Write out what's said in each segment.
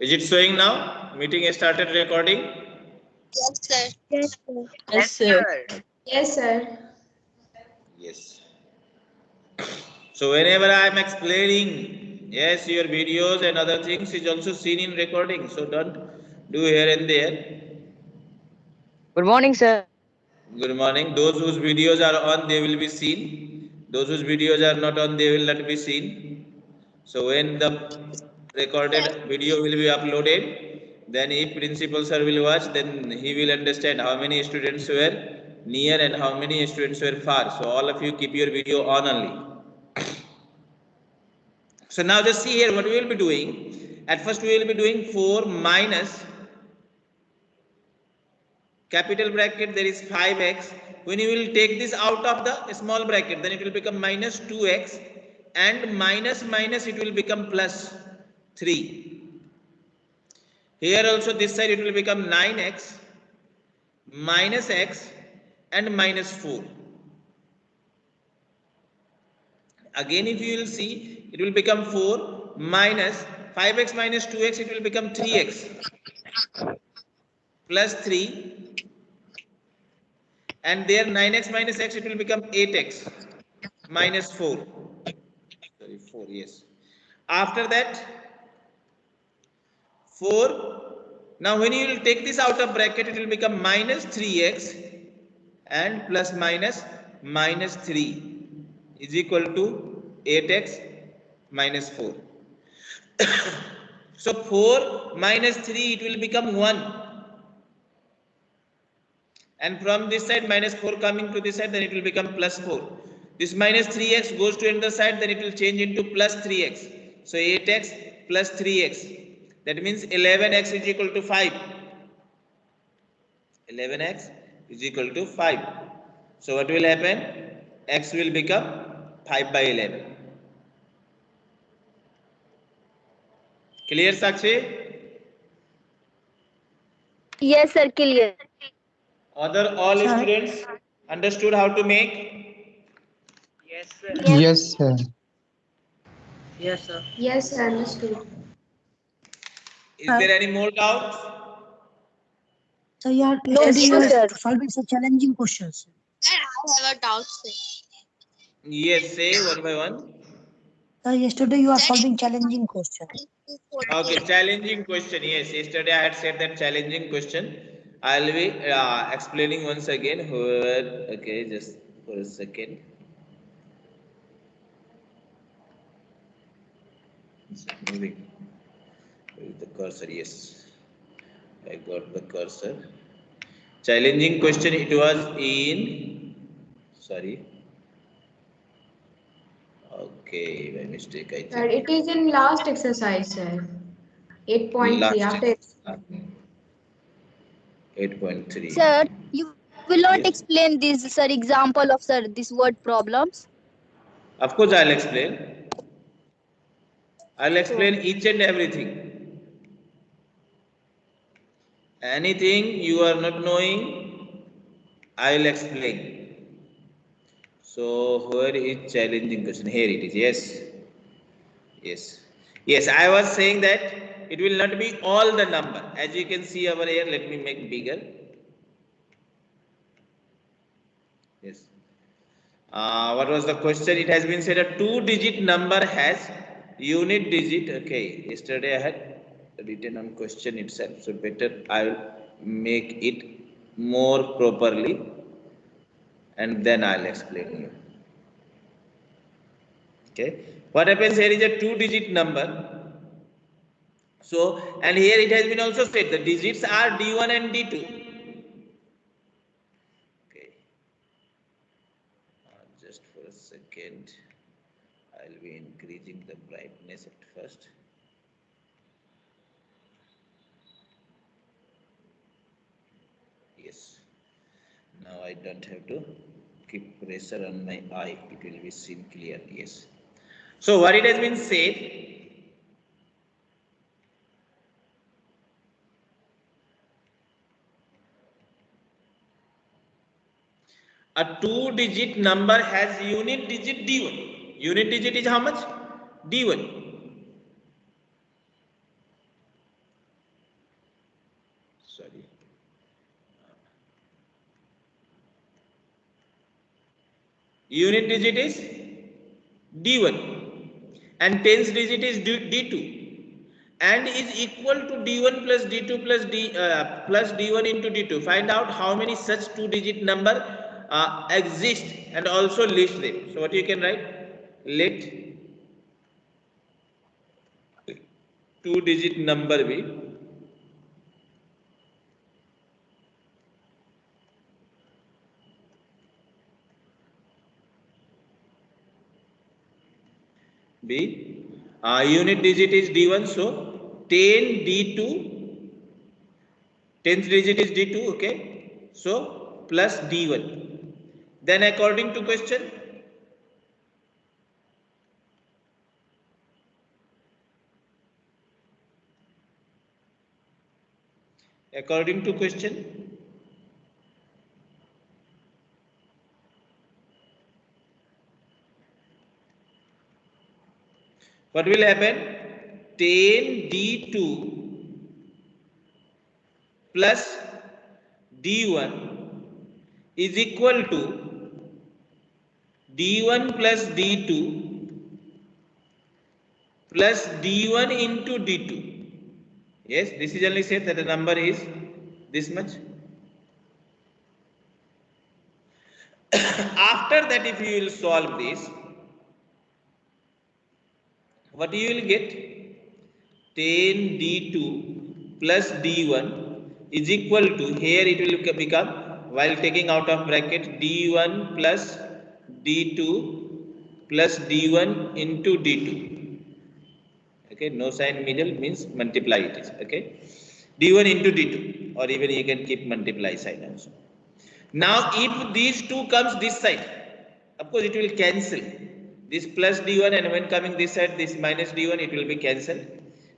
Is it showing now? Meeting started recording. Yes, sir. Yes, sir. Yes, sir. Yes, sir. Yes. So whenever I am explaining, yes, your videos and other things is also seen in recording. So don't do here and there. Good morning, sir. Good morning. Those whose videos are on, they will be seen. Those whose videos are not on, they will not be seen. So when the recorded video will be uploaded, then if principal sir will watch, then he will understand how many students were near and how many students were far. So all of you keep your video on only. So now just see here what we will be doing. At first we will be doing 4 minus capital bracket there is 5x when you will take this out of the small bracket then it will become minus 2x and minus minus it will become plus 3 here also this side it will become 9x minus x and minus 4 again if you will see it will become 4 minus 5x minus 2x it will become 3x plus 3 and there 9x minus x it will become 8x minus 4 sorry 4 yes. After that 4 now when you will take this out of bracket it will become minus 3x and plus minus minus 3 is equal to 8x minus 4 so 4 minus 3 it will become 1 and from this side minus 4 coming to this side then it will become plus 4 this minus 3x goes to another side then it will change into plus 3x so 8x plus 3x that means 11x is equal to 5 11x is equal to 5 so what will happen x will become 5 by 11 clear sakshi Yes, sir. Clear. other all Sir. students understood how to make Yes, sir. Yes, sir. Yes, sir. Yes, sir. Understood. Is there any more doubts So you are No yesterday you sir. solving some challenging questions. I have a doubt, sir. yes say one by one So yesterday you are solving challenging questions. Okay, challenging question. Yes, yesterday I had said that challenging question. I'll be uh, explaining once again. Whoever, okay, just for a second. It's moving. Where is the cursor? Yes, I got the cursor. Challenging question. It was in. Sorry. Okay, by mistake, I think. Sir, it is in last exercise, sir. 8.3 Last after. Eight point three. Sir, you will not Yes. explain this, sir, example of, sir, this word problems. Of course, I'll explain. I'll explain each and everything. Anything you are not knowing, I'll explain. So, where is challenging question? Here it is. Yes. Yes. Yes, I was saying that it will not be all the number. As you can see over here, let me make bigger. Yes. Uh, what was the question? It has been said a two digit number has unit digit. Okay, yesterday I had written on question itself, so better I will make it more properly and then I'll explain you. Okay, what happens here is a two digit number. So, and here it has been also said the digits are D1 and D2. Okay. Uh, just for a second, I'll be increasing the brightness at first. Yes. Now I don't have to keep pressure on my eye. It will be seen clearly. Yes. So what it has been said. A two digit number has unit digit D1. Unit digit is how much? D1. Unit digit is D1 and tens digit is D- D2 and is equal to D1 plus D2 plus D uh, plus D1 into D2. Find out how many such two digit number uh, exist and also list them. So what you can write? Let two digit number be B. Uh, unit digit is D1, so 10 D2, 10th digit is D2, okay? So plus D1. Then according to question, according to question, what will happen? 10 d2 plus d1 is equal to d1 plus d2 plus d1 into d2 yes this is only said that the number is this much. After that if you will solve this what you will get? 10 d2 plus d1 is equal to here it will become while taking out of bracket d1 plus d2 plus d1 into d2 okay no sign middle means multiply it is okay? D1 into d2 or even you can keep multiply sign also. Now if these two comes this side of course it will cancel this plus d1 and when coming this side this minus d1 it will be cancelled.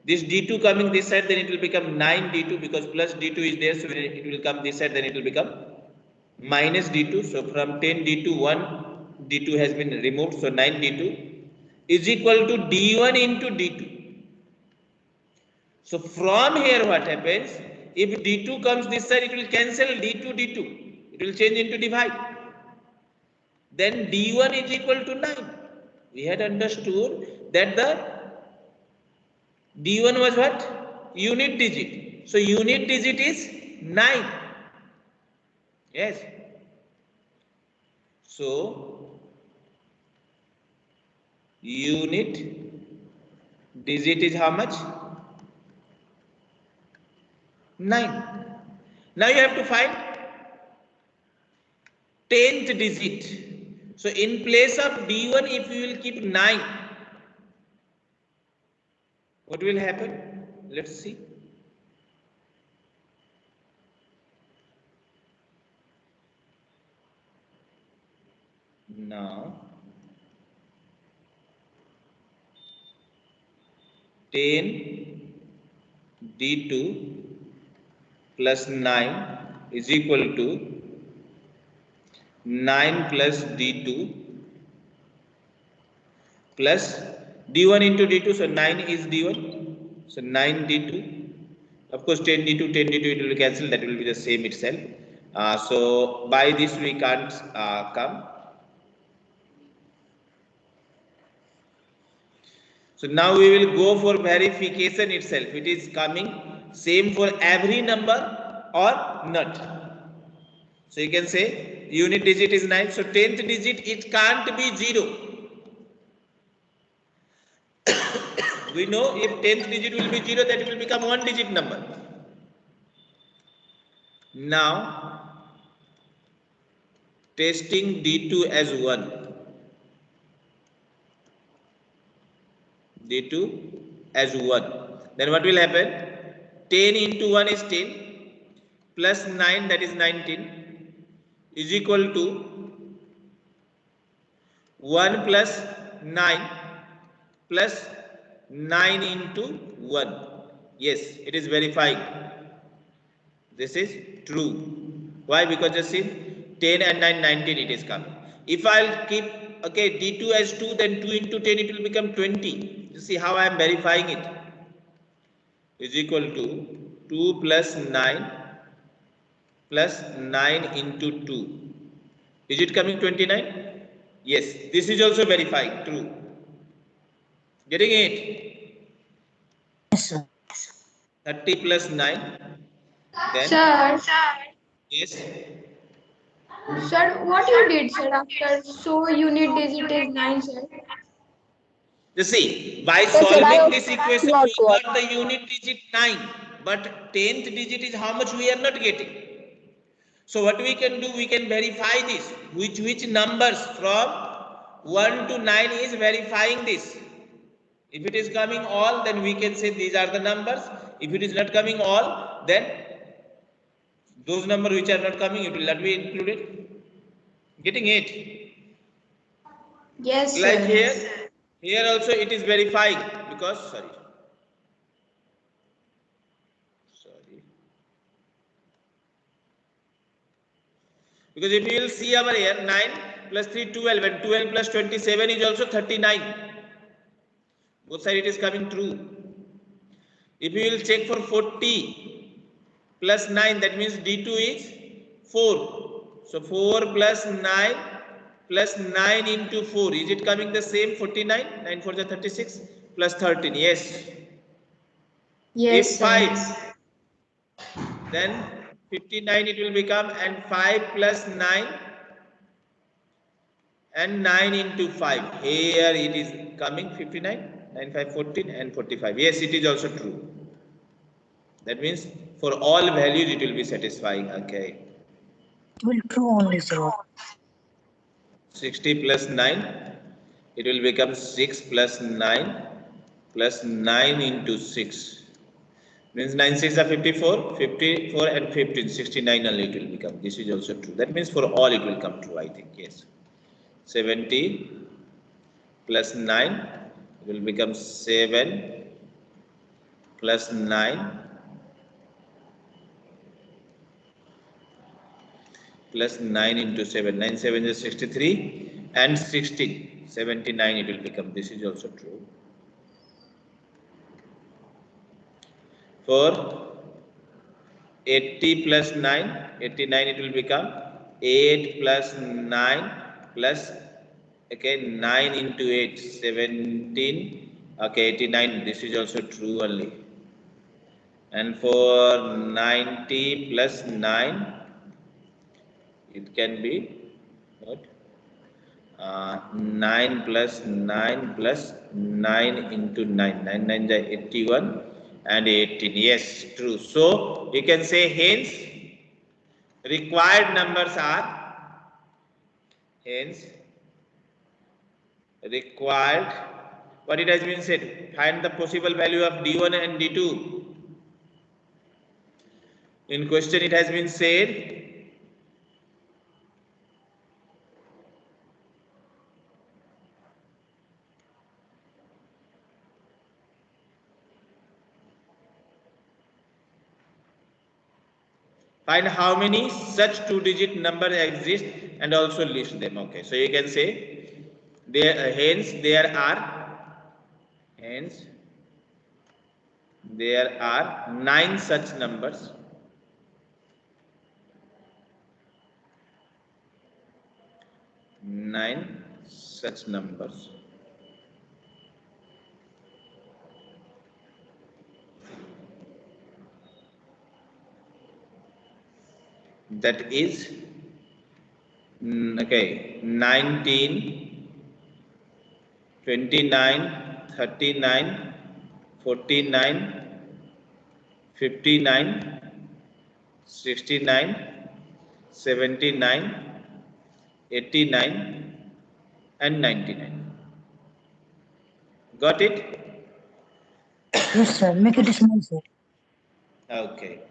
This d2 coming this side then it will become 9 d2 because plus d2 is there so it will come this side then it will become minus d2 so from 10 d2 1 d2 has been removed so 9 d2 is equal to d1 into d2 so from here what happens? If d2 comes this side it will cancel d2 d2 it will change into divide. Then d1 is equal to 9 we had understood that the d1 was what? Unit digit. So unit digit is 9 yes. So unit digit is how much? 9 now you have to find 10th digit so in place of d1 if you will keep 9 what will happen? Let's see. Now 10 d2 plus 9 is equal to 9 plus d2 plus d1 into d2 so 9 is d1 so 9 d2 of course 10 d2 10 d2 it will cancel that will be the same itself. Uh, so by this we can't uh, come. So now we will go for verification itself. It is coming same for every number or not. So you can say unit digit is 9 so 10th digit it can't be 0 we know if 10th digit will be 0 that it will become one digit number. Now testing d2 as 1 d2 as 1 then what will happen? 10 into 1 is 10 plus 9 that is 19 is equal to 1 plus 9 plus 9 into 1 yes it is verifying this is true. Why? Because just see 10 and 9 19 it is coming. If i'll keep okay d2 as 2 then 2 into 10 it will become 20 you see how i am verifying it? Is equal to 2 plus 9 plus 9 into 2 is it coming 29 Yes, this is also verifying, true. Getting it? Yes, sir. 30 plus 9. Then, Sir, yes, sir, what you did, sir, after so unit digit is 9, sir? you see, by sir, I solving this equation, got we got the unit digit 9, but 10th digit is how much we are not getting. So what we can do, we can verify this, which, which numbers from 1 to 9 is verifying this. If it is coming all, then we can say these are the numbers. If it is not coming all, then those numbers which are not coming, it will not be included. Getting it? Yes, sir. Like here, here also it is verifying because, sorry. Sorry. Because if you will see over here, 9 plus 3, 12, and 12 plus 27 is also 39. Both side it is coming true. If you will check for 40 plus 9, that means D2 is 4. So 4 plus 9 plus 9 into 4. Is it coming the same 49? 9 for the 36 plus 13. Yes. Yes, if 5, then 59 it will become and 5 plus 9 and 9 into 5. Here it is coming 59, 9, 5, 14 and 45. Yes, it is also true. That means for all values it will be satisfying. Okay. It will true only, sir. 60 plus 9, it will become 6 plus 9 plus 9 into 6. Means 9 6 are 54, 54 and 15, 69 only it will become. This is also true. That means for all it will come true, I think. Yes. 70 plus 9 it will become 7 plus 9 plus 9 into 7. 9 7 is 63 and 16. 79 it will become. This is also true. For 80 plus 9, 89 it will become 8 plus 9 plus okay 9 into 8 17 okay 89 this is also true only. And for 90 plus 9 it can be what? Uh, 9 plus 9 plus 9 into 9 9 9 is 81 and 18 yes true. So you can say hence required numbers are hence required. What it has been said find the possible value of d1 and d2 in question it has been said find how many such two digit number exist and also list them okay? So you can say there uh, hence there are hence there are nine such numbers. Nine such numbers that is mm, okay 19 29 39 49 59 69 79 89 and 99 got it Yes, sir. Make it small, sir. okay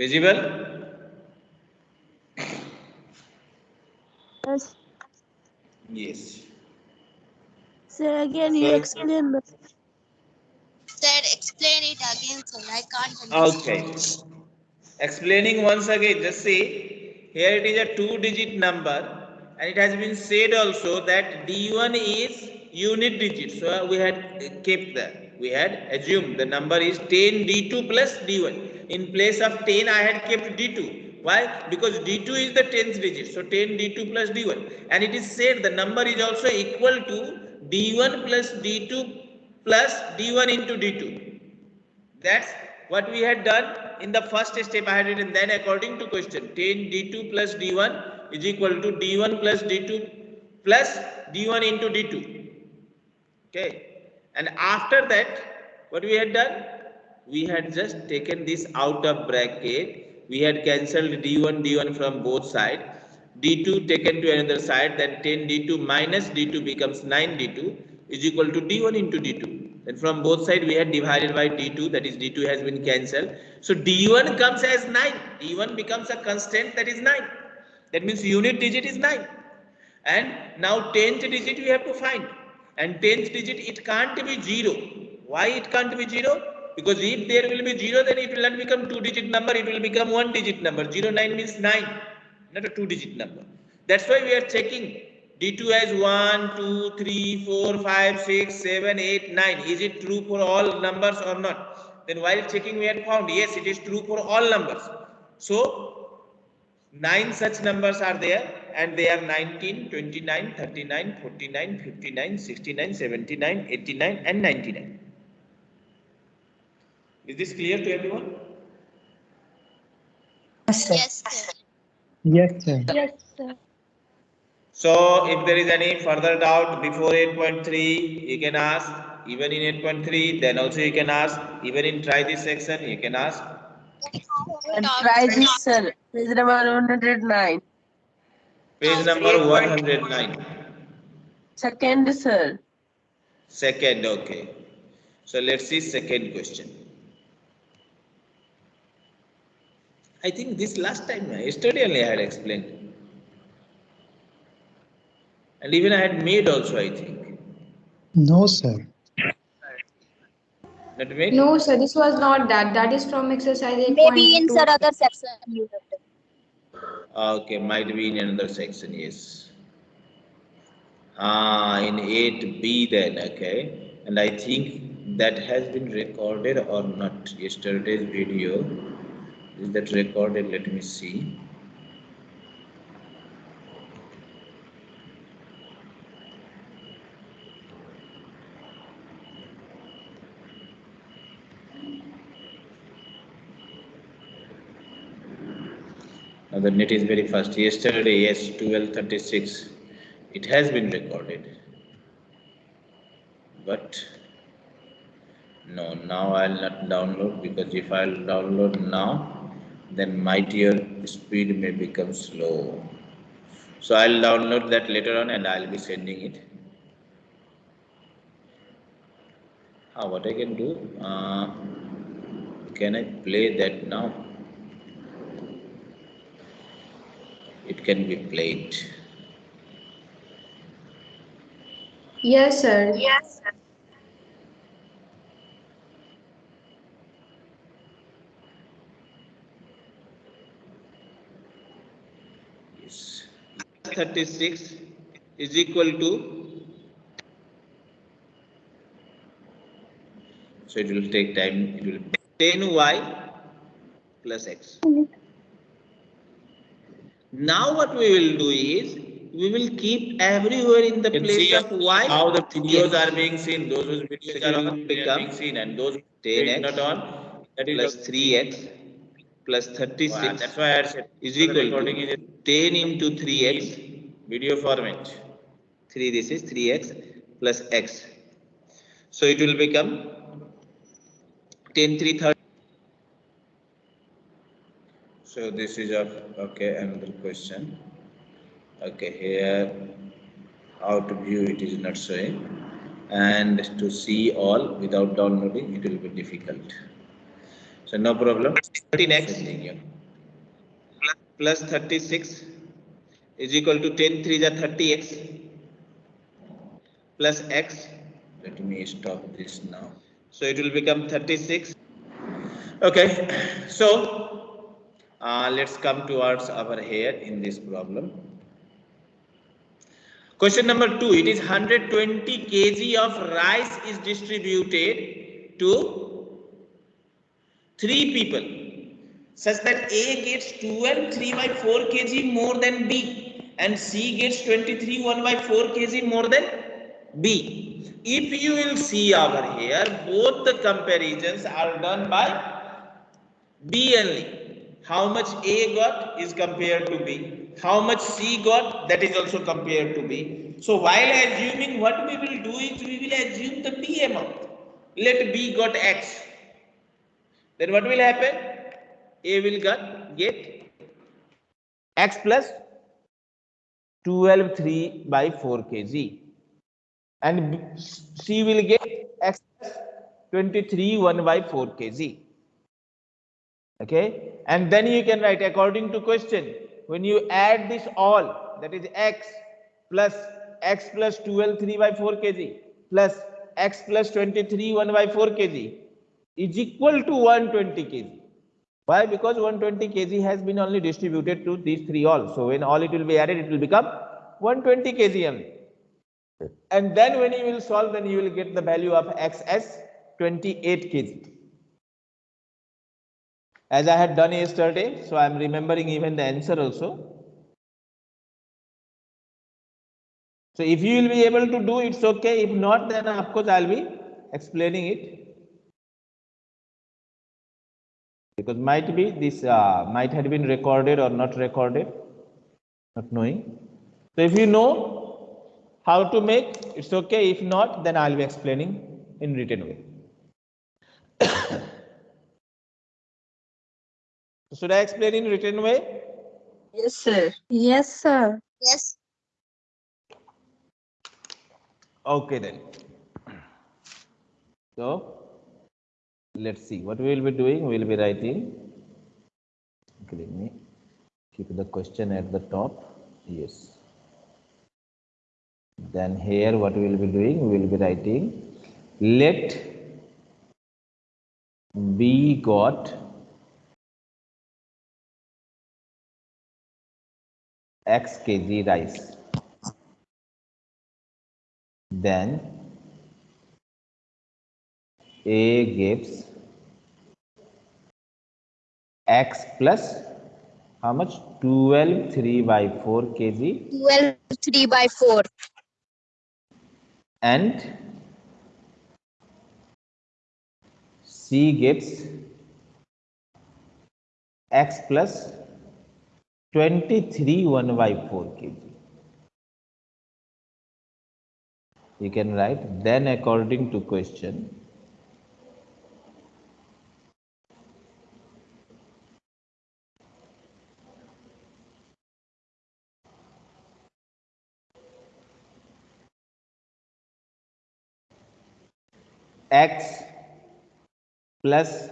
visible Yes. yes Sir, again you Sir. explain the Sir, explain it again, sir. I can't understand. Okay. Explaining once again, just see here it is a two digit number and it has been said also that D1 is unit digit. So we had kept that. We had assumed the number is 10 D2 plus D1. In place of 10, I had kept D2. Why? Because D2 is the 10th digit. So 10 D2 plus D1. And it is said the number is also equal to D1 plus D2 plus D1 into D2. That's what we had done in the first step I had written. Then according to question 10 D2 plus D1 is equal to D1 plus D2 plus D1 into D2. Okay. And after that, what we had done? We had just taken this out of bracket. We had cancelled D1, D1 from both sides. D2 taken to another side, then 10 D2 minus D2 becomes 9 D2 is equal to D1 into D2. Then from both sides we had divided by D2, that is D2 has been cancelled. So D1 comes as 9. D1 becomes a constant that is 9. That means unit digit is 9. And now 10th digit we have to find. And 10th digit it can't be 0. Why it can't be 0? Because if there will be 0 then it will not become 2 digit number, it will become 1 digit number. 0, 9 means 9, not a 2 digit number. That's why we are checking D2 as 1, 2, 3, 4, 5, 6, 7, 8, 9. Is it true for all numbers or not? Then while checking we had found yes it is true for all numbers. So 9 such numbers are there and they are 19, 29, 39, 49, 59, 69, 79, 89 and 99. Is this clear to everyone? Yes, sir. Yes, sir. Yes, sir. Yes, sir. So if there is any further doubt before 8.3, you can ask. Even in 8.3, then also you can ask. Even in try this section, you can ask. And try this, sir. Page number 109. Page number 109. Second, sir. Second, okay. So let's see second question. I think this last time, uh, yesterday only I had explained. And even I had made also, I think. No, sir. Not made? No, sir, this was not that. That is from exercise 8.2. Maybe in some other section you have done. Okay, might be in another section, yes. Ah, in 8B then, okay. And I think that has been recorded or not. Yesterday's video. Is that recorded? Let me see. Now the net is very fast. Yesterday, yes, 1236. It has been recorded. But no, now I'll not download because if I'll download now, then my mightier speed may become slow. So I'll download that later on and I'll be sending it. Ah, what I can do? Uh, can I play that now? It can be played. Yes, sir. Yes. Sir. Yes. 36 is equal to so it will take time it will 10y plus x now what we will do is we will keep everywhere in the place of y how the videos are being seen. Those whose videos are on being seen and those 10x not on that is plus 3x plus 36 that's why I said is equal to 10 into 3x video format. 3 this is 3x plus x. So it will become 10 3 30 so this is a okay another question. Okay here how to view it is not showing. And to see all without downloading it will be difficult. So no problem. 13x plus 36 is equal to 10 3 is 30x plus x. Let me stop this now. So it will become 36 okay so Uh, let's come towards our here in this problem. Question number two, it is 120 kg of rice is distributed to three people such that A gets 12 3 by 4 kg more than B and C gets 23 1 by 4 kg more than B. If you will see over here, both the comparisons are done by B only. How much A got is compared to B. How much C got that is also compared to B. So while assuming what we will do is we will assume the B amount. Let B got X. Then what will happen? A will get, get X plus 12 3 by 4 kg and C will get X plus 23 1 by 4 kg okay? And then you can write according to question. When you add this all that is x plus x plus 12 3 by 4 kg plus x plus 23 1 by 4 kg is equal to 120 kg. Why? Because 120 kg has been only distributed to these three all. So when all it will be added it will become 120 kg. Only and then when you will solve then you will get the value of x as 28 kg as I had done yesterday, so I am remembering even the answer also. So if you will be able to do it's okay. If not, then of course I'll be explaining it. Because might be this uh, might have been recorded or not recorded, not knowing. So if you know how to make, it's okay. If not, then I'll be explaining in written way. Should I explain in written way? Yes, sir. Yes, sir. Yes. Okay then. So let's see what we will be doing. We will be writing. Okay, let me keep the question at the top. Yes. Then here what we will be doing, we will be writing let B got x kg rice. Then A gives x plus how much 12 3 by 4 kg 12 3 by 4. and C gives x plus 23 1 by 4 kg. You can write then according to question x plus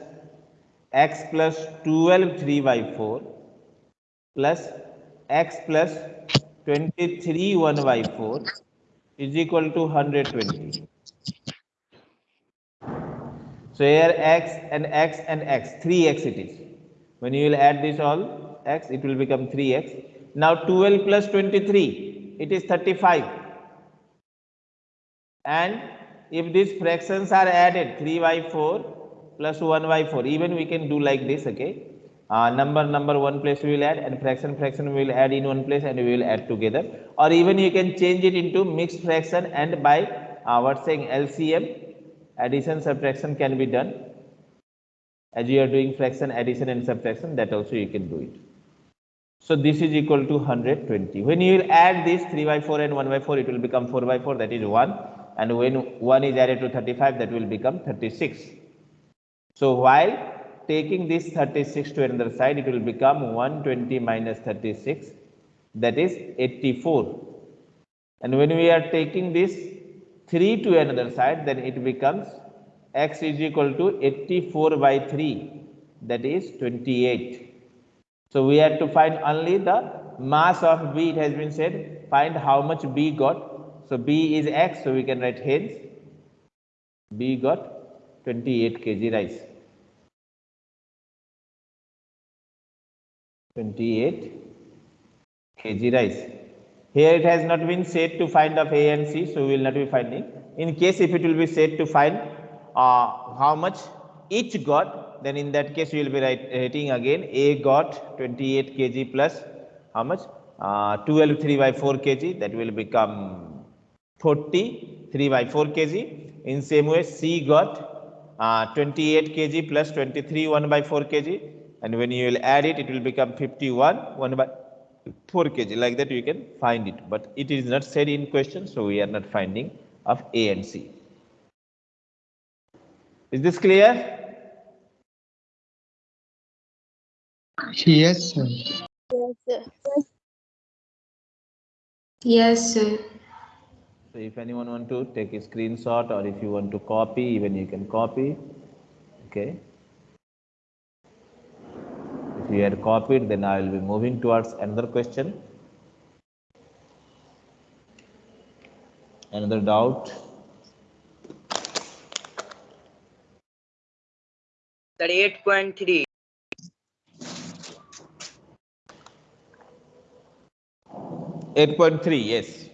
x plus 12 3 by 4 plus x plus 23 1 by 4 is equal to 120. So here x and x and x, 3x it is. When you will add this all x, it will become 3x. Now 12 plus 23, it is 35. And if these fractions are added, 3 by 4 plus 1 by 4, even we can do like this, okay? Uh, number, number one place we will add and fraction, fraction we will add in one place and we will add together. Or even you can change it into mixed fraction and by uh, saying LCM, addition, subtraction can be done. As you are doing fraction, addition and subtraction, that also you can do it. So this is equal to 120. When you will add this 3 by 4 and 1 by 4, it will become 4 by 4, that is 1. And when 1 is added to 35, that will become 36. So while taking this 36 to another side, it will become 120 minus 36, that is 84. And when we are taking this 3 to another side, then it becomes x is equal to 84 by 3, that is 28. So we have to find only the mass of B, it has been said, find how much B got. So B is x, so we can write hence B got 28 kg rice. 28 kg rice. Here it has not been said to find of A and C, so we will not be finding. In case if it will be said to find uh, how much each got, then in that case we will be writing again A got 28 kg plus how much? Uh, 12 3 by 4 kg, that will become 40 3 by 4 kg. In same way, C got uh, 28 kg plus 23 1 by 4 kg, and when you will add it, it will become 51 1 by 4 kg. Like that, you can find it, but it is not said in question, so we are not finding of A and C. Is this clear? Yes, sir. Yes, sir. So if anyone want to take a screenshot or if you want to copy, even you can copy. Okay. You had copied, then I will be moving towards another question. Another doubt. Thirty-eight point three. Eight point three, yes.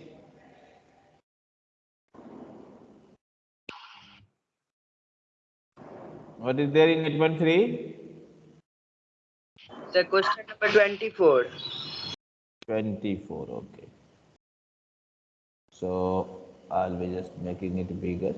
What is there in eight point three? The question number twenty-four. 24 okay. So i'll be just making it bigger.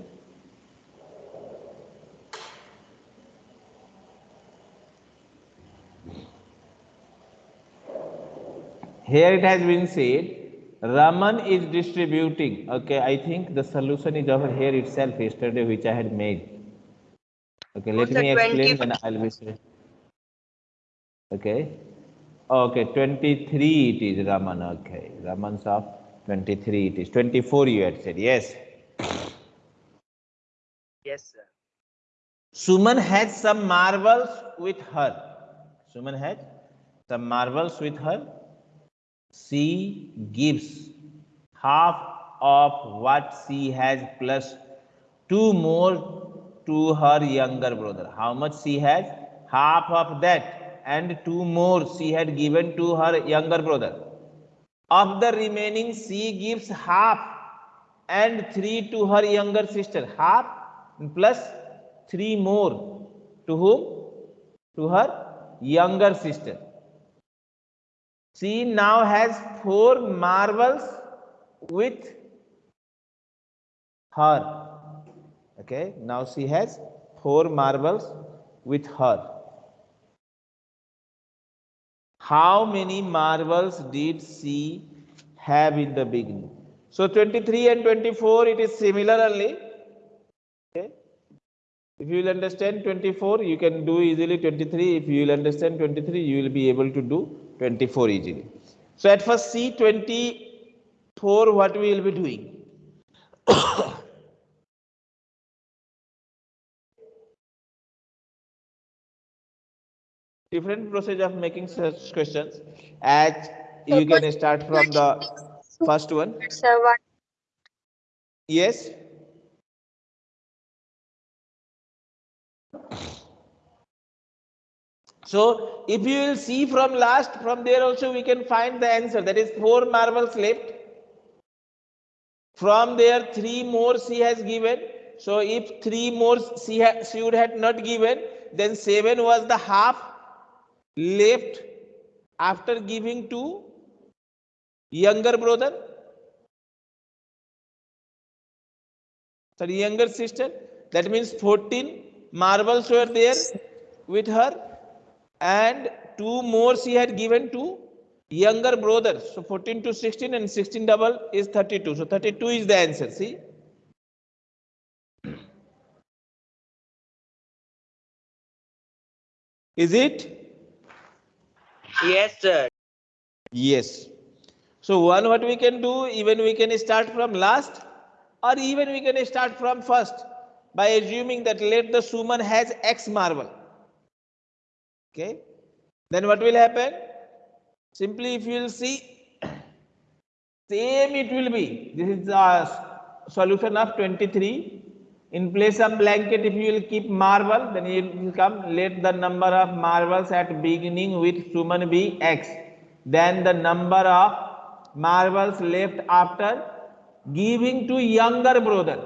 Here it has been said raman is distributing. Okay i think the solution is over here itself yesterday which i had made. Okay let oh, What's me explain 20? then i'll be okay Okay, 23 it is Raman. Okay, Raman's of 23 it is. 24 you had said, yes. Yes, sir. Suman has some marvels with her. Suman has some marvels with her. She gives half of what she has plus two more to her younger brother. How much she has? Half of that and two more she had given to her younger brother. Of the remaining, she gives half and three to her younger sister. Half plus three more to whom? To her younger sister. She now has four marbles with her. Okay, now she has four marbles with her. How many marbles did she have in the beginning? So 23 and 24, it is similar only. Okay. If you will understand 24, you can do easily 23. If you will understand 23, you will be able to do 24 easily. So at first see 24, what we will be doing. different process of making such questions. As you can start from the first one. Yes. So if you will see from last from there also we can find the answer. That is four marbles left. From there three more she has given. So if three more she, ha- she would have not given then seven was the half left after giving to younger brother sorry younger sister. That means 14 marbles were there with her and two more she had given to younger brother. So 14 to 16 and 16 double is 32 so 32 is the answer see? Is it Yes, sir. Yes. So one what we can do, even we can start from last or even we can start from first by assuming that let the suman has X marble. Okay. Then what will happen? Simply if you will see, same it will be. This is the solution of 23 In place of blanket, if you will keep marble, then it will come, let the number of marbles at beginning with Suman be X. Then the number of marbles left after giving to younger brother.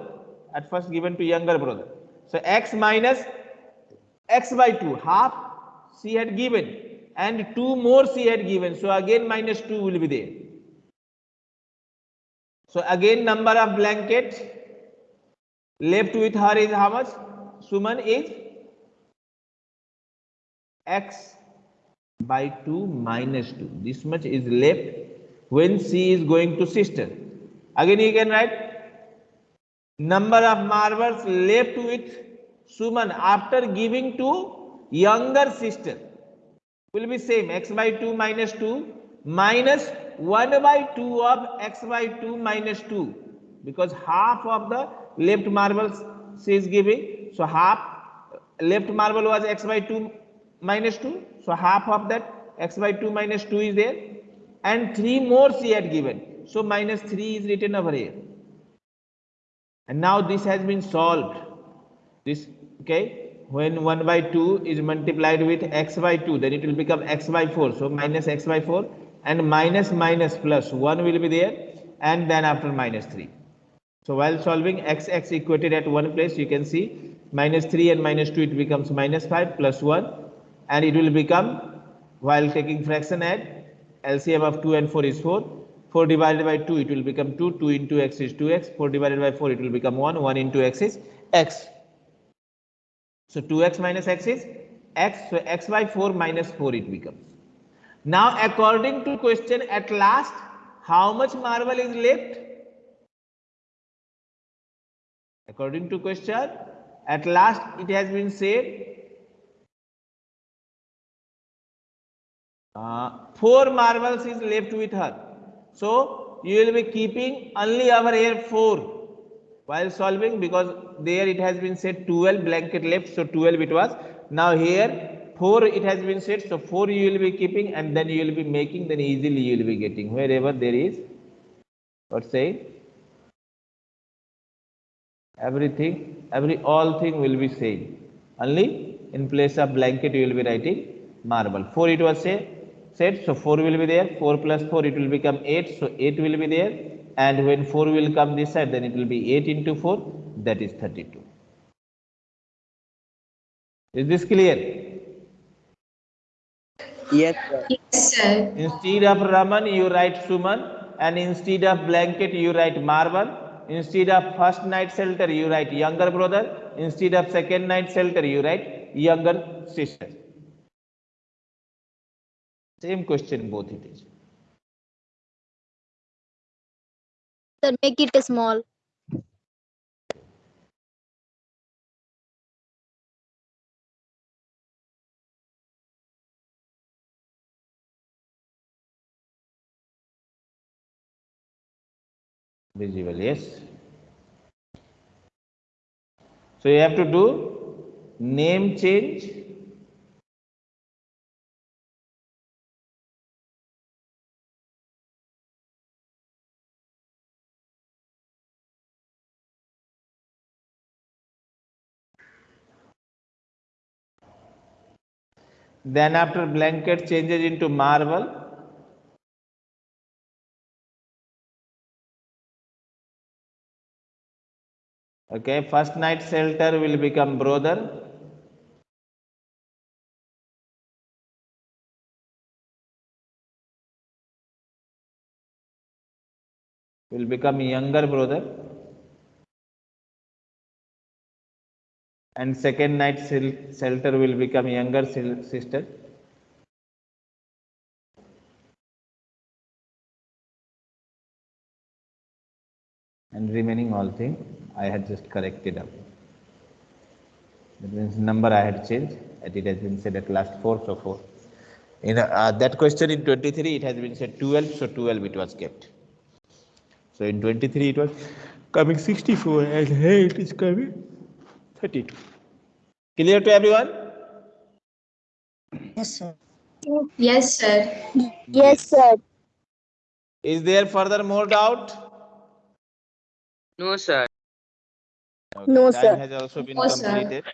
At first given to younger brother. So X minus X by 2, half she had given and 2 more she had given. So again minus 2 will be there. So again number of blanket left with her is how much? Suman is x by 2 minus 2. This much is left when she is going to sister. Again you can write number of marbles left with Suman after giving to younger sister will be same x by 2 minus 2 minus 1 by 2 of x by 2 minus 2 because half of the left marbles she is giving so half left marble was x by 2 minus 2 so half of that x by 2 minus 2 is there and 3 more she had given so minus 3 is written over here. And now this has been solved. This okay when 1 by 2 is multiplied with x by 2 then it will become x by 4 so minus x by 4 and minus minus plus 1 will be there and then after minus 3 so while solving x x equated at one place you can see minus 3 and minus 2 it becomes minus 5 plus 1 and it will become while taking fraction at LCM of 2 and 4 is 4 4 divided by 2 it will become 2 2 into x is 2x 4 divided by 4 it will become 1 1 into x is x. So 2x minus x is x. So x by 4 minus 4 it becomes. Now according to question at last how much marble is left according to question at last it has been said uh, four marbles is left with her. So you will be keeping only over here four while solving because there it has been said 12 blanket left so 12 it was. Now here 4 it has been said so 4 you will be keeping and then you will be making then easily you will be getting. Wherever there is what say everything every all thing will be same. Only in place of blanket you will be writing marble. 4 it was say said so 4 will be there. 4 plus 4 it will become 8 so 8 will be there. And when 4 will come this side then it will be 8 into 4 that is 32 is this clear? Yes, sir. Yes, sir. instead of raman you write suman. And instead of blanket you write marble instead of first night shelter you write younger brother. Instead of second night shelter you write younger sister. Same question both it is. Sir, make it small. Visible yes. So you have to do name change. Then after blanket changes into marble okay first night shelter will become brother. Will become younger brother. And second night shelter will become younger sister. And remaining all thing I had just corrected up. That means number I had changed and it has been said at last 4 so 4. In uh, that question in 23 it has been said 12 so 12 it was kept. So in 23 it was coming 64 and here it is coming 32. Clear to everyone? Yes, sir. Yes, sir. Yes, sir. Is there further more doubt? No, sir. Okay, No, time sir. has also been No, sir. completed.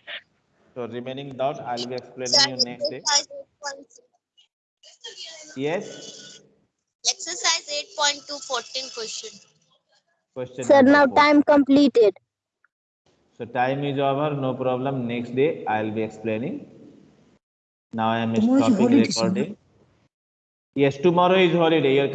So remaining doubt, I'll be explaining Sir, you next day. Yes, Exercise 8.2 14 question. question Sir, now four. time completed. So time is over, no problem. Next day, I'll be explaining. Now I am Tomorrow stopping recording. Yes, tomorrow is holiday. Your